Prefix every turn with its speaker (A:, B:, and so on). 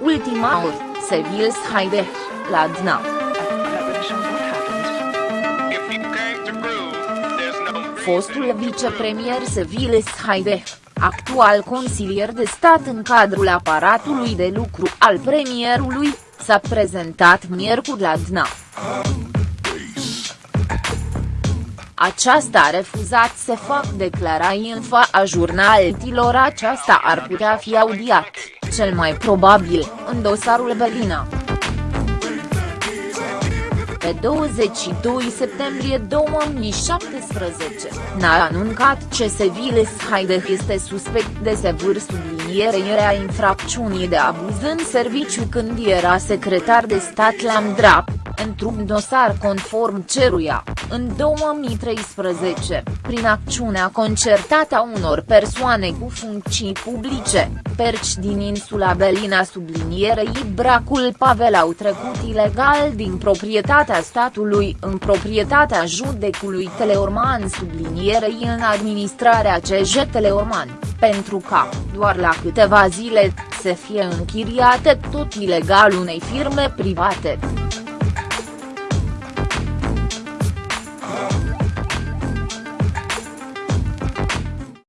A: Maur, Sevil Haide, la Dna. Fostul vicepremier Sevil Haide, actual consilier de stat în cadrul aparatului de lucru al premierului, s-a prezentat miercuri la DNA. Aceasta a refuzat să fac declarații în fața jurnalitilor aceasta ar putea fi audiat, cel mai probabil, în dosarul Belina. Pe 22 septembrie 2017, n-a anuncat ce Seviles Haideh este suspect de sevâr sublinierei a infracțiunii de abuz în serviciu când era secretar de stat la MDRAP, într-un dosar conform ceruia, în 2013, prin acțiunea concertată a unor persoane cu funcții publice, perci din insula Belina sublinierei Bracul Pavel au trecut ilegal din proprietatea statului în proprietatea judecului Teleorman sublinierei în administrarea CJ Teleorman, pentru ca, doar la câteva zile, să fie închiriate tot ilegal unei firme private.